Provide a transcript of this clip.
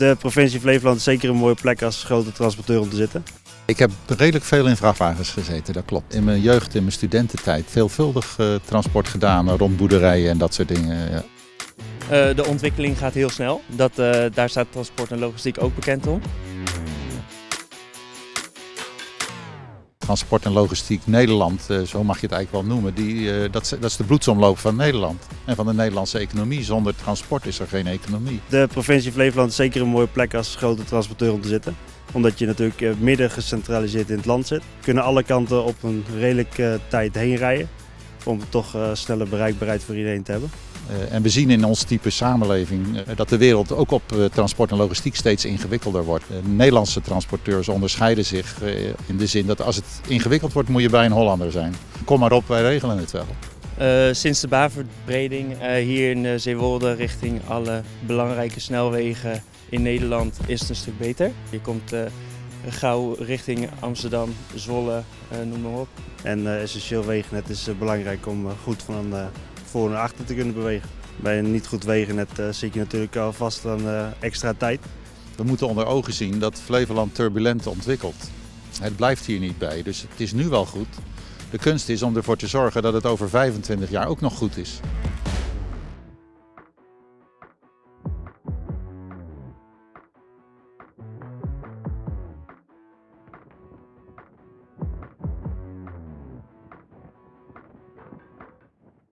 De provincie Flevoland is zeker een mooie plek als grote transporteur om te zitten. Ik heb redelijk veel in vrachtwagens gezeten, dat klopt. In mijn jeugd, in mijn studententijd, veelvuldig uh, transport gedaan rond boerderijen en dat soort dingen. Ja. Uh, de ontwikkeling gaat heel snel. Dat, uh, daar staat transport en logistiek ook bekend om. Transport en logistiek Nederland, zo mag je het eigenlijk wel noemen, die, dat, dat is de bloedsomloop van Nederland en van de Nederlandse economie. Zonder transport is er geen economie. De provincie Flevoland is zeker een mooie plek als grote transporteur om te zitten omdat je natuurlijk midden gecentraliseerd in het land zit. Kunnen alle kanten op een redelijke tijd heen rijden. Om toch snelle bereikbaarheid voor iedereen te hebben. En we zien in ons type samenleving dat de wereld ook op transport en logistiek steeds ingewikkelder wordt. Nederlandse transporteurs onderscheiden zich in de zin dat als het ingewikkeld wordt moet je bij een Hollander zijn. Kom maar op, wij regelen het wel. Uh, sinds de baanverbreding uh, hier in uh, Zeewolde richting alle belangrijke snelwegen in Nederland is het een stuk beter. Je komt gauw richting Amsterdam, Zwolle, noem maar op. En essentieel wegennet is belangrijk om goed van voor naar achter te kunnen bewegen. Bij een niet goed wegennet zit je natuurlijk al vast aan extra tijd. We moeten onder ogen zien dat Flevoland turbulent ontwikkelt. Het blijft hier niet bij, dus het is nu wel goed. De kunst is om ervoor te zorgen dat het over 25 jaar ook nog goed is.